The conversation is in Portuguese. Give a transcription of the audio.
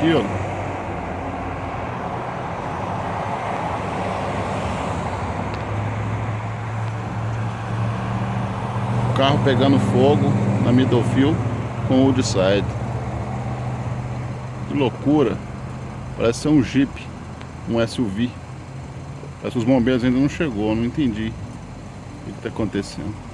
aqui, ó. Carro pegando fogo na Middlefield com o Woodside. Que loucura. Parece ser um Jeep, um SUV. Parece que os bombeiros ainda não chegou, não entendi o que está acontecendo.